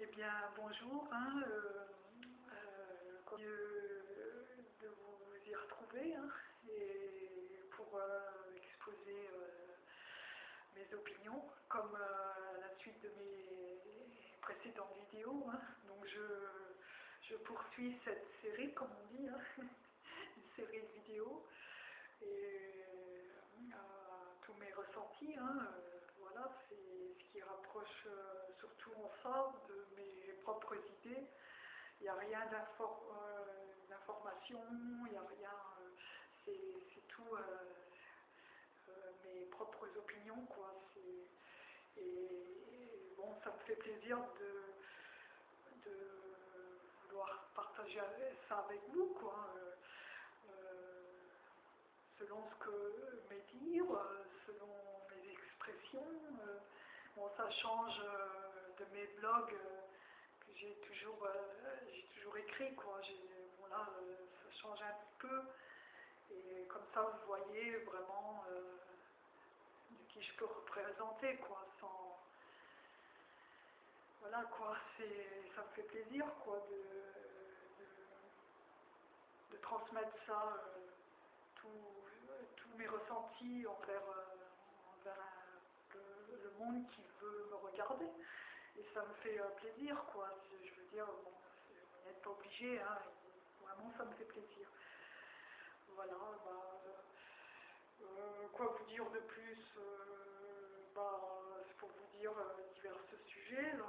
Eh bien, bonjour. Hein, euh, euh, de vous y retrouver hein, et pour euh, exposer mes opinions comme à la suite de mes précédentes vidéos. hein. Donc, je, je poursuis cette série, comme on dit, hein, une série de vidéos et tous mes ressentis. C'est ce qui rapproche euh, surtout enfin de mes propres idées. Il n'y a rien euh, d'information, il n'y a rien, euh, c'est tout mes propres opinions, quoi. Et, bon, ça me fait plaisir de, de vouloir partager ça avec vous, quoi. Euh, selon ce que mes dires, selon euh, bon, ça change euh, de mes blogs euh, que j'ai toujours, j'ai toujours écrit, quoi. Bon, ça change un petit peu. Et comme ça, vous voyez vraiment de qui je peux représenter, quoi, sans... Voilà, quoi, c'est, ça me fait plaisir, quoi, de, de, transmettre ça, tous mes ressentis envers, envers le monde qui veut me regarder. Et ça me fait euh, plaisir, quoi. Je veux dire, bon, vous n'êtes pas obligé, hein. Vraiment, ça me fait plaisir. Voilà, bah, euh, euh, quoi vous dire de plus bah, C'est pour vous dire divers sujets, là.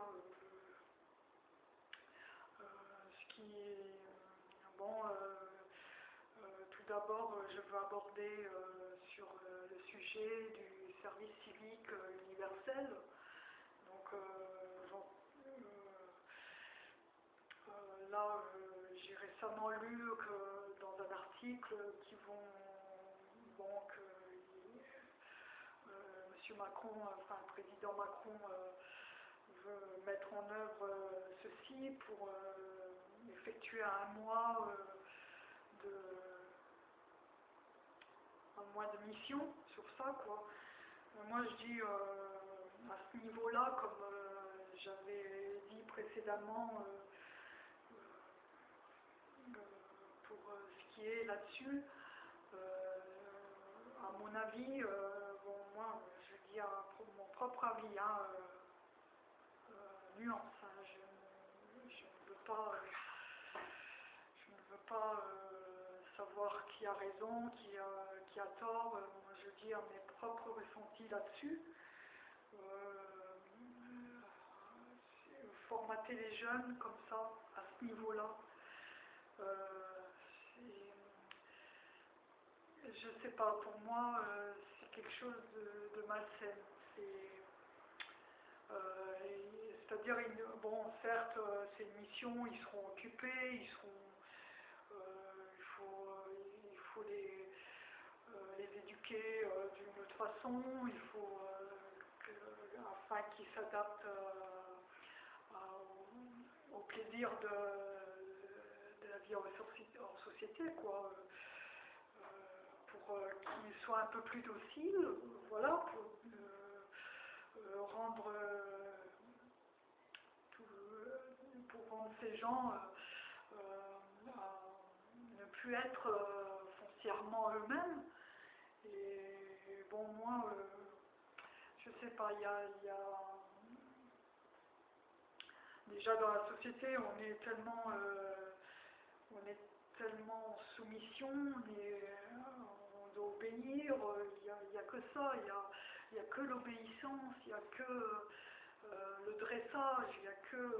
ce qui est... Bon, tout d'abord, je veux aborder sur le sujet du service civique euh, universel. Donc, euh, euh, là, j'ai récemment lu que dans un article qui vont, bon, que Monsieur Macron, enfin le président Macron veut mettre en œuvre ceci pour effectuer un mois de un mois de mission sur ça quoi. Moi je dis euh, à ce niveau-là, comme euh, j'avais dit précédemment euh, pour ce qui est là-dessus, à mon avis, bon moi je dis à mon propre avis, hein, nuance, hein, je, ne veux pas, je ne veux pas savoir qui a raison, qui a, qui a tort. Euh, moi, je dis à mes propres ressentis là-dessus. Euh, formater les jeunes comme ça, à ce niveau-là, euh, je sais pas, pour moi, c'est quelque chose de, de malsain. C'est-à-dire, bon, certes, c'est une mission, ils seront occupés, ils seront, euh, d'une autre façon, il faut, euh, que- afin euh, à- au, plaisir de, la vie en, soci- en société, quoi. Euh, pour euh, qu'ils soient un peu plus dociles, voilà, pour euh, euh, rendre euh, tout, euh, pour rendre ces gens euh, euh, à ne plus être euh, foncièrement eux-mêmes. Et bon, moi, euh, je sais pas, il y a, déjà dans la société, on est tellement, euh, on est tellement en soumission, on, est, on doit obéir, il n'y a, a que ça, il n'y a, a que l'obéissance, il n'y a que euh, le dressage, il n'y a que...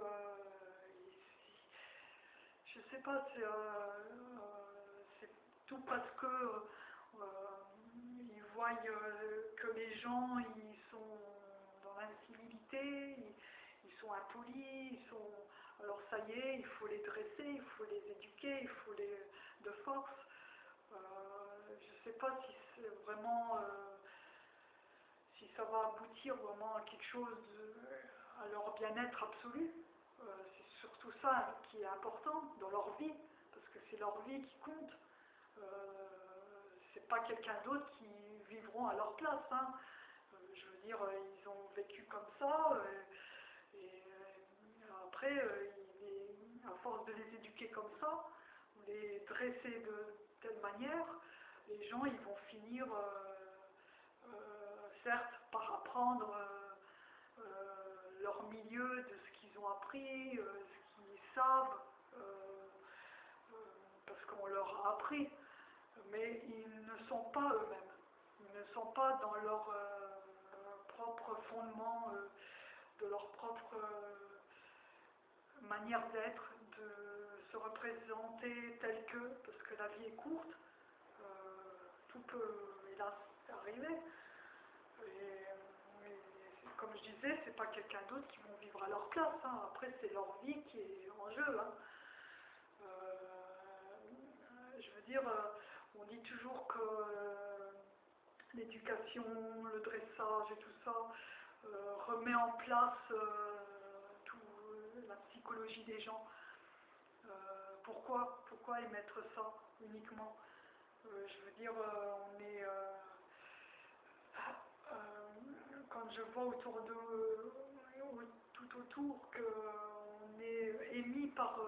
je sais pas, c'est euh, tout parce que voient euh, que les gens ils sont dans l'incivilité, ils, sont impolis, ils sont alors ça y est, il faut les dresser, il faut les éduquer, il faut les de force. Euh, je sais pas si c'est vraiment euh, si ça va aboutir vraiment à quelque chose à leur bien-être absolu. C'est surtout ça qui est important dans leur vie, parce que c'est leur vie qui compte. Euh, c'est pas quelqu'un d'autre qui vivront à leur place. hein. Euh, je veux dire, euh, ils ont vécu comme ça, euh, et après, à force de les éduquer comme ça, les dresser de telle manière, les gens ils vont finir, certes, par apprendre leur milieu, de ce qu'ils ont appris, ce qu'ils savent, parce qu'on leur a appris, mais ils ne sont pas eux-mêmes. Ne sont pas dans leur propre fondement, de leur propre manière d'être, de se représenter tel que, parce que la vie est courte, euh, tout peut, hélas, arriver. Et, comme je disais, c'est pas quelqu'un d'autre qui vont vivre à leur place. Hein. Après, c'est leur vie qui est en jeu. Hein. Euh, je veux dire, euh, on dit toujours que l'éducation, le dressage et tout ça remet en place la psychologie des gens. Euh, pourquoi, pourquoi émettre ça uniquement? Euh, Je veux dire, euh, on est. quand je vois autour de. tout autour qu'on est émis par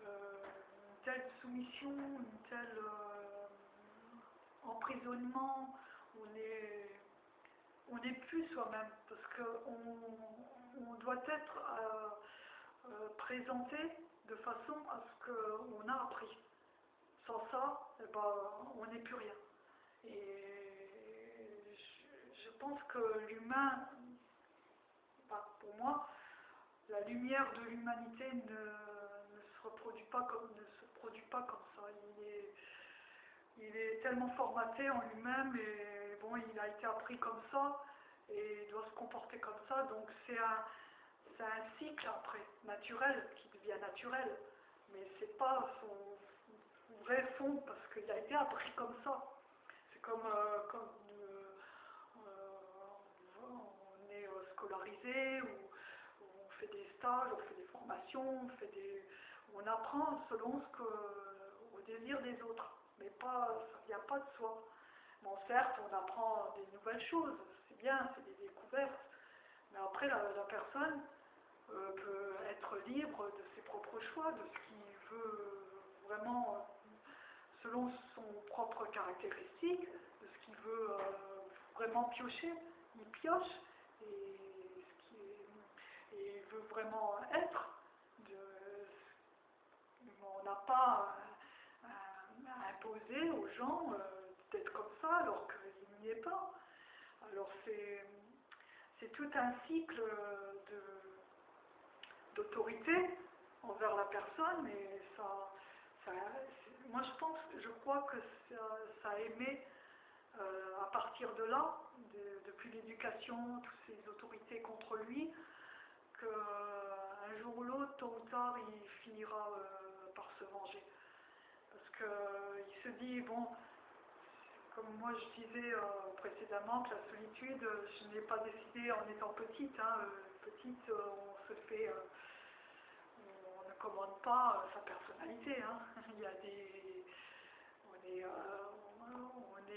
une telle soumission, une telle emprisonnement, on est on n'est plus soi-même parce qu'on on doit être présenté de façon à ce qu'on a appris. Sans ça, eh ben, on n'est plus rien. Et je, pense que l'humain, pour moi, la lumière de l'humanité ne, se reproduit pas comme ne se produit pas comme ça. Il est tellement formaté en lui-même et bon, il a été appris comme ça et il doit se comporter comme ça. Donc c'est un, c'est un cycle après, naturel, qui devient naturel, mais c'est pas son, vrai fond, parce qu'il a été appris comme ça. C'est comme, euh, comme euh, euh, on est scolarisé, ou, on fait des stages, on fait des formations, on, fait des, on apprend selon ce que, au désir des autres, mais pas, ne vient pas de soi. Bon, certes, on apprend des nouvelles choses, c'est bien, c'est des découvertes, mais après, la personne, euh, peut être libre de ses propres choix, de ce qu'il veut vraiment euh, selon son propre caractéristique, de ce qu'il veut euh, vraiment piocher, il pioche, et, il veut vraiment être. On n'a pas imposer aux gens d'être comme ça alors qu'il n'y est pas. Alors c'est tout un cycle de d'autorité envers la personne et ça, moi je pense, je crois que ça, a aimé euh, à partir de là, depuis l'éducation, toutes ces autorités contre lui, qu'un jour ou l'autre, tôt ou tard, il finira euh, par se venger. Qu'il se dit, bon, comme moi je disais euh, précédemment, que la solitude, je n'ai pas décidé en étant petite, hein, petite, on fait commande pas euh, sa personnalité. Hein. Il y a des, on est, euh,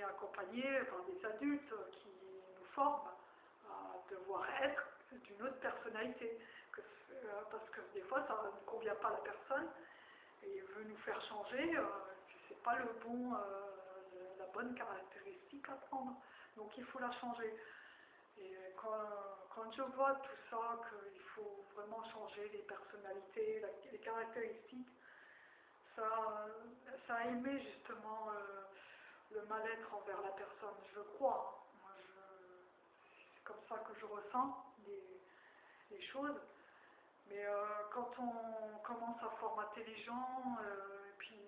accompagné par des adultes qui nous forment à devoir être d'une autre personnalité. Euh, parce que des fois, ça ne convient pas à la personne et veut nous faire changer. Pas le bon, la bonne caractéristique à prendre. Donc il faut la changer. Et quand, je vois tout ça, qu'il faut vraiment changer les personnalités, les caractéristiques, ça, ça a aimé justement euh, le mal-être envers la personne, je crois. c'est comme ça que je ressens les, choses. Mais euh, quand on commence à formater les gens, euh, et puis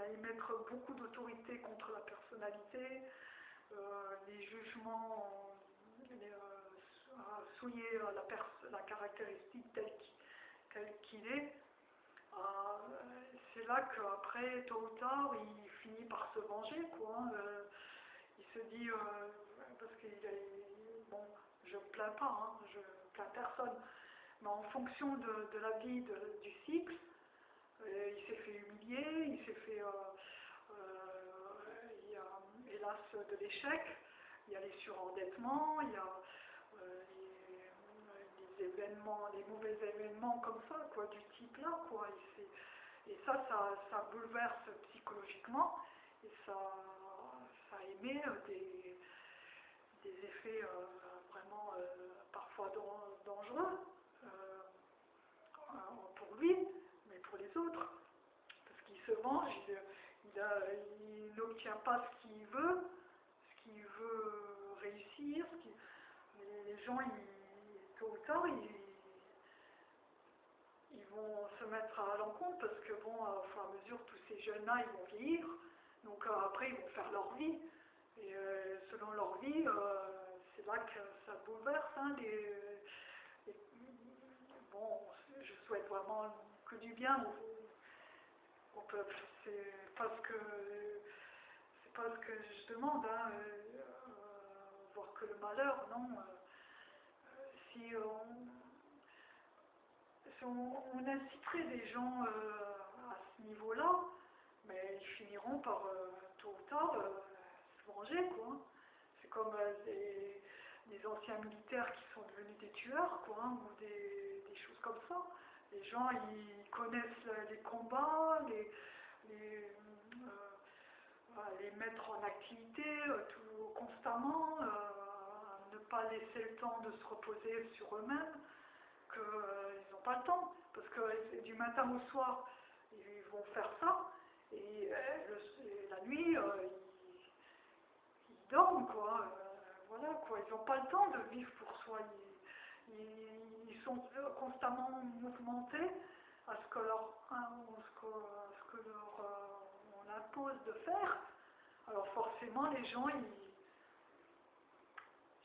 à émettre beaucoup d'autorité contre la personnalité, les jugements euh, souiller euh, la, la caractéristique telle qu'il est, euh, c'est là qu'après, tôt ou tard, il finit par se venger. Hein, il se dit, parce est, bon, je ne plains pas, hein, je plains personne, mais en fonction de, la vie du cycle, il s'est fait humilier, il s'est fait, il y a hélas de l'échec, il y a les surendettements, il y a euh, les, événements, les mauvais événements comme ça, quoi, du type là, quoi. Et, et ça, ça, ça, bouleverse psychologiquement et ça, ça émet des, des effets vraiment parfois dangereux pour lui, autres. Parce qu'il se venge, il n'obtient pas ce qu'il veut, ce qu'il veut réussir, les gens, ils, tôt ou tard, ils, vont se mettre à l'encontre parce que, bon, au fur et à mesure, tous ces jeunes-là, ils vont vieillir, donc euh, après, ils vont faire leur vie. Et euh, selon leur vie, euh, c'est là que ça bouleverse. Hein, bon, je souhaite vraiment du bien au, peuple. C'est pas ce que c'est pas ce que je demande, hein, voir que le malheur, non si on, inciterait des gens euh, à ce niveau-là, mais ils finiront par, euh, tôt ou tard, euh, se venger, quoi. C'est comme des, anciens militaires qui sont devenus des tueurs, quoi, hein, ou des, choses comme ça. Les gens, ils connaissent les combats, les, les, mettre en activité tout, constamment, ne pas laisser le temps de se reposer sur eux-mêmes, qu'ils euh, n'ont pas le temps, parce que du matin au soir, ils vont faire ça, et, euh, la nuit, euh, ils, dorment, quoi. voilà, quoi. Ils n'ont pas le temps de vivre pour soi. Ils, ils, sont constamment mouvementés à ce que leur, ce que, ce que leur, on impose de faire. Alors forcément, les gens, ils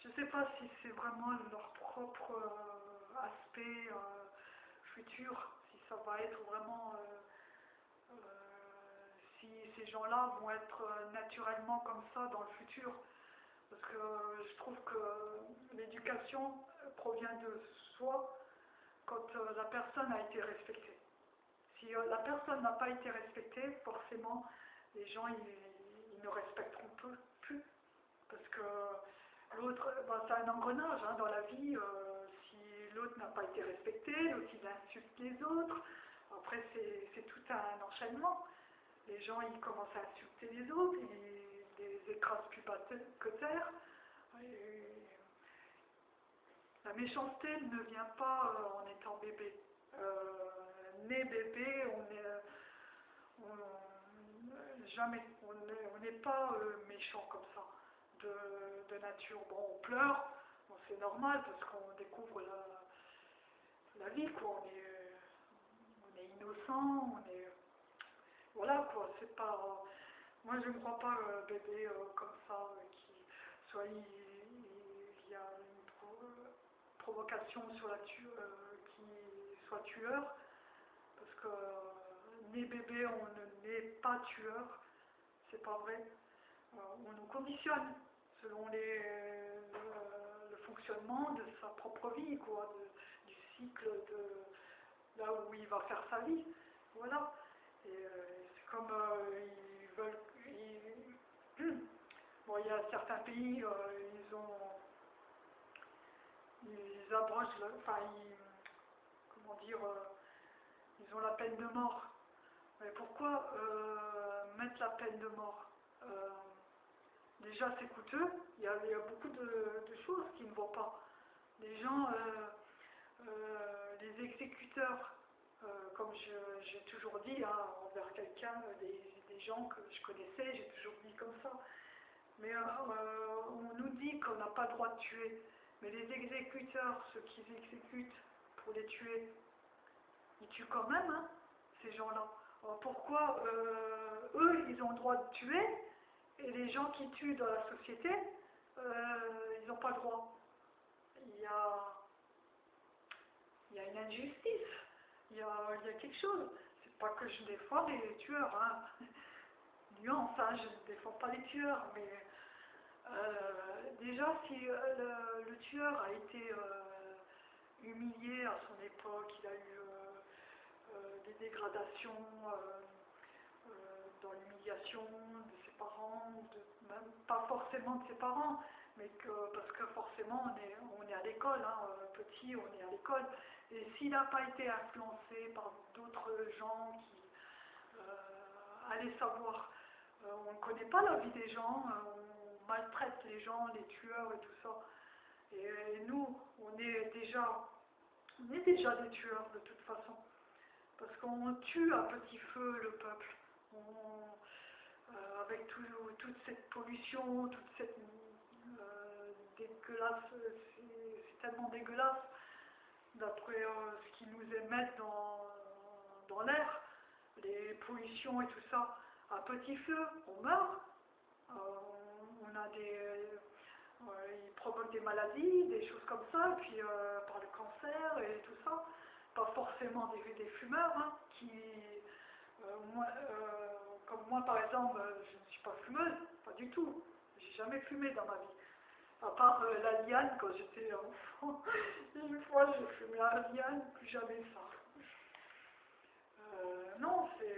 je ne sais pas si c'est vraiment leur propre euh, aspect euh, futur, si ça va être vraiment... Euh, si ces gens-là vont être naturellement comme ça dans le futur. Parce que je trouve que l'éducation provient de soi quand la personne a été respectée. Si la personne n'a pas été respectée, forcément, les gens ils, ne respecteront plus. Parce que L'autre, ben, c'est un engrenage hein, dans la vie. Euh, si l'autre n'a pas été respecté, l'autre il insulte les autres. Après, c'est tout un enchaînement. Les gens, ils commencent à insulter les autres, plus bas que terre. la méchanceté ne vient pas euh, en étant bébé. Euh, né bébé, on est. jamais. On n'est pas méchant comme ça de, nature. Bon, on pleure, c'est normal parce qu'on découvre la, la vie, quoi. On est, on est innocent, on est. Voilà, quoi. C'est pas. Moi, je ne crois pas euh, bébé euh, comme ça, euh, qui soit il, y a une provocation sur la qui soit tueur, parce que né bébé, on ne naît pas tueur, c'est pas vrai. on nous conditionne selon les, le, fonctionnement de sa propre vie, quoi, du cycle de là où il va faire sa vie. Voilà. Et euh, c'est comme euh, ils veulent. bon, il y a certains pays, euh, ils ont. Ils abrogent, enfin, ils, comment dire, ils ont la peine de mort. Mais pourquoi mettre la peine de mort? Déjà c'est coûteux, il y, a, beaucoup de, choses qui ne vont pas. Les gens, euh, euh, les exécuteurs, euh, comme j'ai toujours dit hein, envers quelqu'un, des, gens que je connaissais, j'ai toujours dit comme ça. Mais on nous dit qu'on n'a pas le droit de tuer. Mais les exécuteurs, ceux qui exécutent pour les tuer, ils tuent quand même, hein, ces gens-là. Pourquoi eux, ils ont le droit de tuer et les gens qui tuent dans la société, euh, ils n'ont pas le droit? Il y a, il y a une injustice, il y a, il y a quelque chose. C'est pas que je défends les tueurs, hein. Nuance, hein, je ne défends pas les tueurs, mais euh, déjà si euh, le, tueur a été humilié à son époque, il a eu des dégradations dans l'humiliation de ses parents, même pas forcément de ses parents, mais que, parce que forcément on est, on est à l'école, hein, petit, on est à l'école, et s'il n'a pas été influencé par d'autres gens qui euh, allaient savoir, euh, on ne connaît pas la vie des gens, on maltraite les gens, les tueurs et tout ça, et, nous, on est déjà, on est déjà des tueurs de toute façon, parce qu'on tue à petit feu le peuple. Euh, avec toute cette pollution, toute cette euh, dégueulasse, c'est tellement dégueulasse d'après euh, ce qu'ils nous émettent dans, dans l'air, les pollutions et tout ça. À petit feu, on meurt, on a des, ils provoquent des maladies, des choses comme ça, puis par le cancer et tout ça. Pas forcément des, des fumeurs hein, qui, comme moi, par exemple, euh, je ne suis pas fumeuse, pas du tout. J'ai jamais fumé dans ma vie. À part euh, la liane quand j'étais enfant. Une fois, j'ai fumé la liane, plus jamais ça. Euh, non, c'est.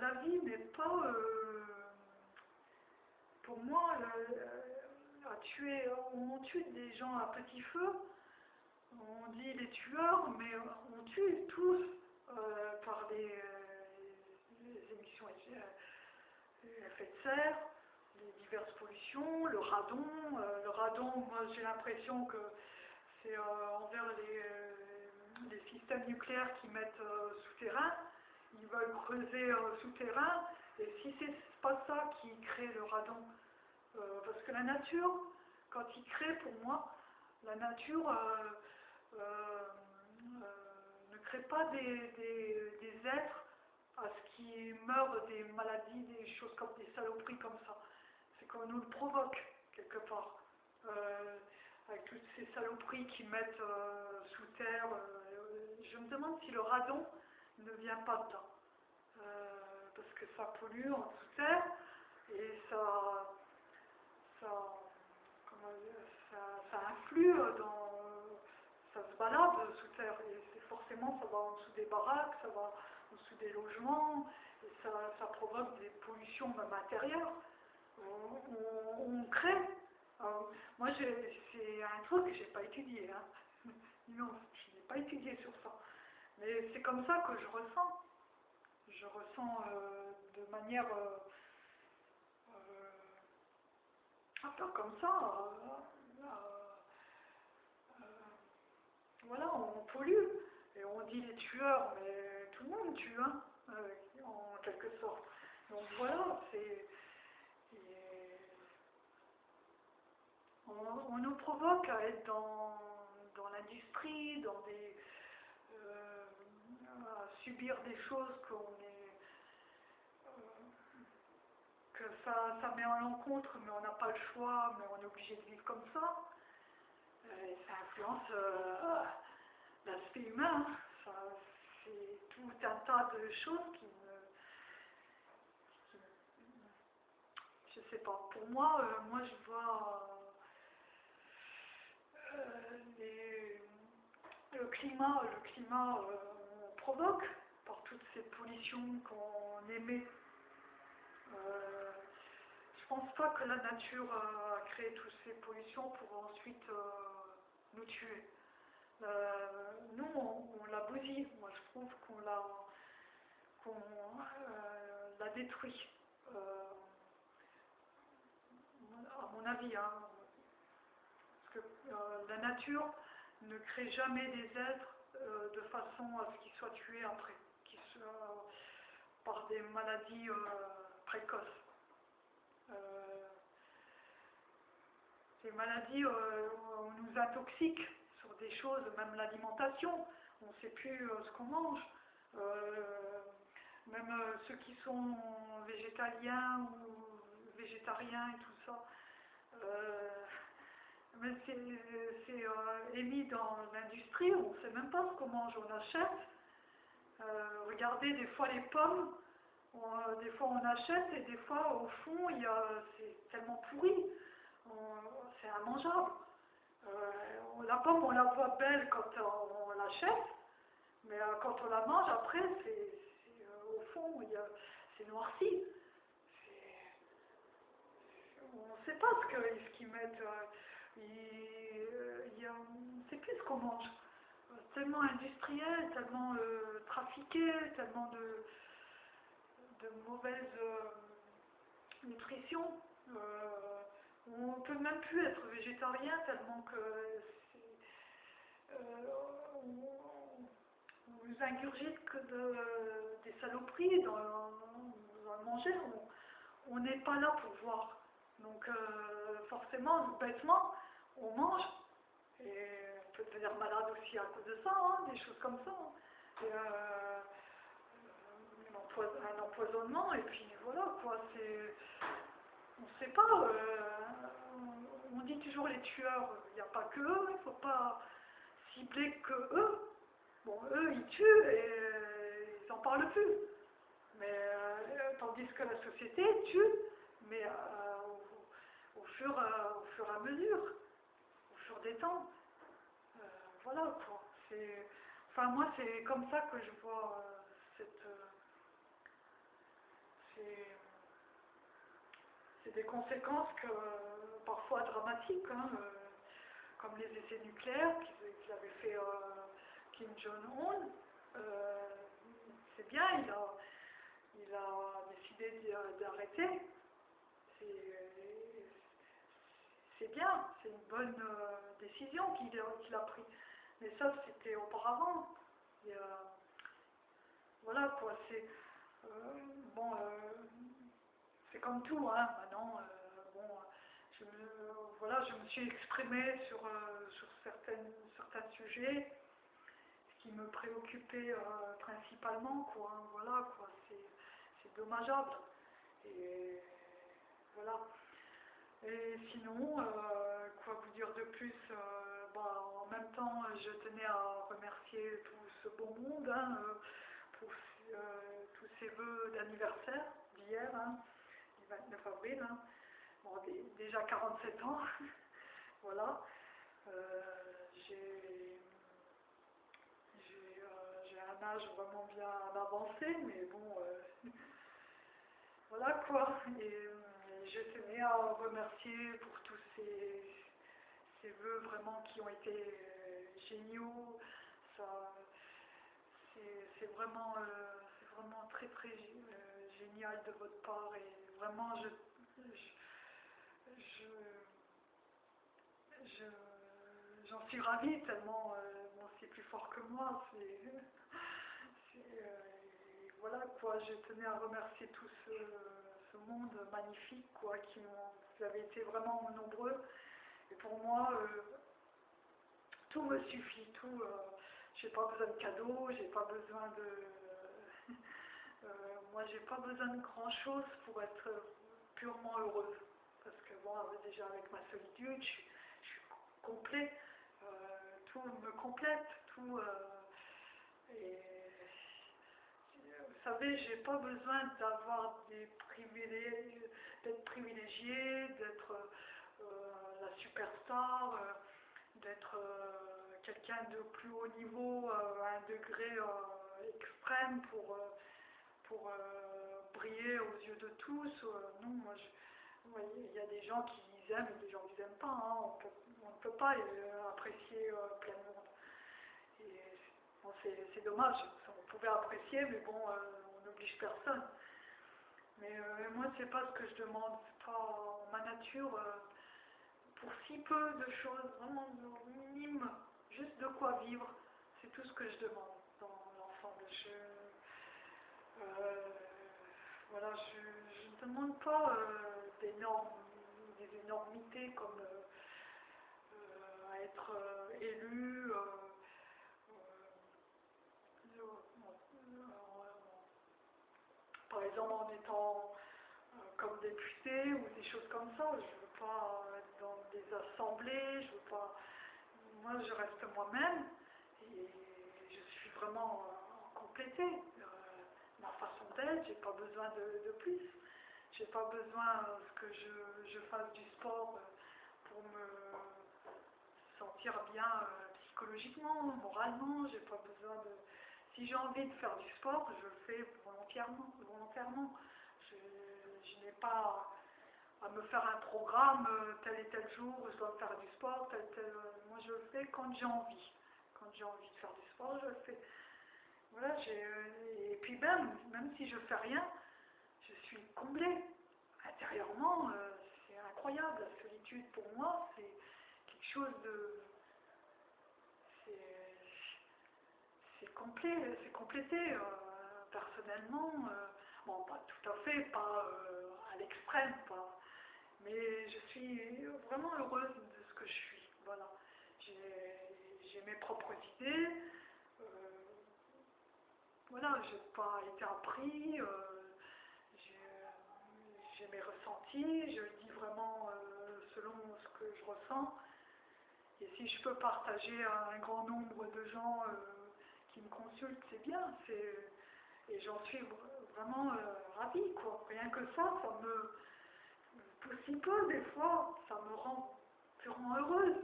La, vie n'est pas. pour moi, tuer, on tue des gens à petit feu on dit les tueurs, mais on tue tous euh, par des, euh, émissions euh, effets de serre, les diverses pollutions, le radon. le radon, moi j'ai l'impression que c'est envers les, les, systèmes nucléaires qui mettent souterrain. Ils veulent creuser souterrain. Et si c'est pas ça qui crée le radon, parce que la nature, quand il crée pour moi, la nature euh, euh, ne crée pas des, des, êtres à ce qui meurent des maladies, des choses comme des saloperies comme ça. C'est qu'on nous le provoque quelque part. Euh, avec toutes ces saloperies qui mettent sous terre. je me demande si le radon ne vient pas dedans. parce que ça pollue en sous terre et ça, ça, ça, ça influe dans ça se balade sous terre et forcément ça va en dessous des baraques, ça va dessous des logements ça, provoque des pollutions même intérieures. On, crée. moi c'est un truc que j'ai pas étudié. Hein. Non, je n'ai pas étudié sur ça. Mais c'est comme ça que je ressens. Je ressens euh, de manière euh, euh, comme ça. voilà, on pollue. Et on dit les tueurs, mais tout le monde tue, hein, euh, en quelque sorte. Donc voilà, c'est. On, nous provoque à être dans, dans l'industrie, dans des. Euh, à subir des choses qu'on est. Euh, que ça, ça met en l'encontre, mais on n'a pas le choix, mais on est obligé de vivre comme ça. Euh, ça influence l'aspect humain. Hein. C'est tout un tas de choses qui me. je sais pas. Pour moi, euh, moi je vois le climat, le climat on provoque par toutes ces pollutions qu'on émet. je pense pas que la nature a créé toutes ces pollutions pour ensuite nous tuer. Euh, nous, on, l'a bousillé. Moi, je trouve qu'on l'a qu'on euh, l'a détruit. Euh, à mon avis, hein. parce que la nature ne crée jamais des êtres de façon à ce qu'ils soient tués après, qu'ils soient par des maladies précoces. ces maladies, on nous intoxique des choses, même l'alimentation, on ne sait plus euh, ce qu'on mange. Euh, même ceux qui sont végétaliens ou végétariens et tout ça. mais c'est émis dans l'industrie, on ne sait même pas ce qu'on mange, on achète. regardez des fois les pommes, des fois on achète et des fois au fond c'est tellement pourri c'est immangeable. Euh, la pomme, on la voit belle quand on, l'achète, mais euh, quand on la mange, après, c'est, euh, au fond, c'est noirci. on ne sait pas ce qu'ils qu'ils mettent. euh, euh, sait plus ce qu'on mange. Euh, Tellement industriel, tellement euh, trafiqué, tellement de, mauvaise euh, nutrition. Euh, on ne peut même plus être végétarien tellement que euh, on, nous ingurgite que de, des saloperies dans, dans le manger. On- n'est pas là pour voir. Donc euh, forcément, bêtement, on mange. Et on peut devenir malade aussi à cause de ça, hein, des choses comme ça. Et, euh, empois- un empoisonnement, et puis voilà quoi, c'est. On ne sait pas, euh, on, dit toujours les tueurs, il n'y a pas que eux, il ne faut pas cibler que eux. Bon, eux ils tuent et ils n'en parlent plus. Mais euh, tandis que la société tue, mais euh, au, fur, au fur et à mesure, au fur des temps. Voilà quoi. C'est, enfin moi c'est comme ça que je vois cette, c'est, des conséquences que, parfois dramatiques, hein, euh, comme les essais nucléaires qu'il qu'il avait fait euh, Kim Jong-un. Euh, c'est bien, il a, il a décidé d'arrêter. C'est, bien, c'est une bonne décision qu'il a, qu'il a prise. Mais ça, c'était auparavant. Voilà quoi, c'est. bon, c'est comme tout, hein, maintenant. euh, bon, je me, voilà, je me suis exprimée sur, euh, sur certaines, certains sujets, ce qui me préoccupait euh, principalement, quoi. hein, voilà, quoi, c'est, dommageable. Et voilà. Et sinon, quoi vous dire de plus bah, En même temps, je tenais à remercier tout ce beau monde hein, pour tous ces vœux d'anniversaire d'hier, hein, du 29 avril. hein. Bon, dé- déjà 47 ans, voilà. Euh, euh, j'ai un âge vraiment bien avancé, mais bon, euh, voilà quoi. Et je tenais à remercier pour tous ces, ces vœux vraiment qui ont été géniaux. C'est vraiment, vraiment très très génial de votre part et vraiment je, je, je- je- j'en suis ravie tellement euh, c'est plus fort que moi. C'est, euh, voilà quoi, je tenais à remercier tout ce, ce monde magnifique quoi, qui ont, vous avez été vraiment nombreux. Et pour moi, euh, tout me suffit, tout. euh, j'ai pas besoin de cadeaux, j'ai pas besoin de. euh, moi, j'ai pas besoin de grand chose pour être purement heureuse. Parce que bon, avec- déjà avec ma solitude, je, suis- je suis complet. euh, tout me complète, tout. euh, et vous savez, j'ai pas besoin d'avoir des d'être privilégié, d'être euh, la superstar, euh, d'être euh, quelqu'un de plus haut niveau, euh, à un degré euh, extrême pour, euh, pour euh, briller aux yeux de tous. Euh, non, il y a des gens qui aiment et des gens qui n'aiment pas. hein. On, ne peut pas euh, apprécier euh, plein de monde. Et c'est dommage. On pouvait apprécier, mais bon, on n'oblige personne. Mais moi, c'est pas ce que je demande. C'est pas ma nature. pour si peu de choses, vraiment de minime, juste de quoi vivre, c'est tout ce que je demande dans l'ensemble. Je, euh, voilà, je, je ne demande pas euh, des normes, des énormités comme euh, être élu, par exemple en étant comme député ou des choses comme ça. Je veux pas être dans des assemblées, je veux pas. Moi, je reste moi-même et je suis vraiment complétée. Ma façon d'être, j'ai pas besoin de, de plus. J'ai pas besoin euh, que je, je fasse du sport euh, pour me sentir bien euh, psychologiquement, moralement. J'ai pas besoin de. Si j'ai envie de faire du sport, je le fais volontairement. volontairement. Je, n'ai pas à me faire un programme, tel et tel jour, je dois faire du sport, tel, moi, je le fais quand j'ai envie. Quand j'ai envie de faire du sport, je le fais. Voilà, euh, et puis même, même si je fais rien, je suis comblée. Intérieurement, euh, c'est incroyable. La solitude, pour moi, c'est quelque chose de... C'est, complet, c'est complété. euh, personnellement, bon, pas tout à fait, pas à l'extrême, pas... Mais je suis vraiment heureuse de ce que je suis. Voilà. J'ai, mes propres idées. Voilà, j'ai pas été appris, euh, j'ai mes ressentis, je le dis vraiment euh, selon ce que je ressens. Et si je peux partager à un grand nombre de gens euh, qui me consultent, c'est bien. Et j'en suis vr- vraiment ravie, quoi. Rien que ça, ça me. Aussi peu, des fois, ça me rend purement heureuse.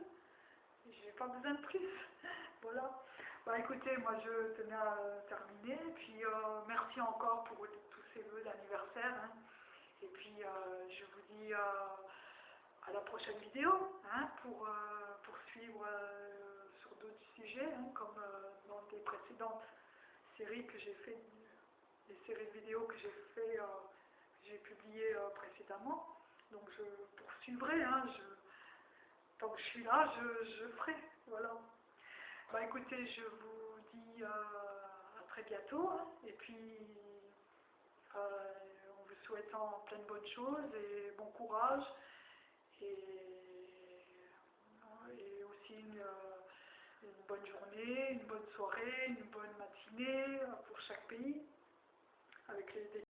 J'ai pas besoin de plus. voilà. Bah écoutez, moi je tenais à terminer. Puis euh, merci encore pour tous ces vœux d'anniversaire. hein. Et puis euh, je vous dis euh, à la prochaine vidéo hein, pour euh, poursuivre euh, sur d'autres sujets, hein, comme euh, dans des précédentes séries que j'ai fait, les séries de vidéos que j'ai fait, euh, que j'ai publiées euh, précédemment. Donc je poursuivrai. Je, tant que je suis là, je, je ferai. Voilà. Bah écoutez, je vous dis euh, à très bientôt. Et puis euh, en vous souhaitant plein de bonnes choses et bon courage. Et, aussi une, euh, une bonne journée, une bonne soirée, une bonne matinée pour chaque pays avec les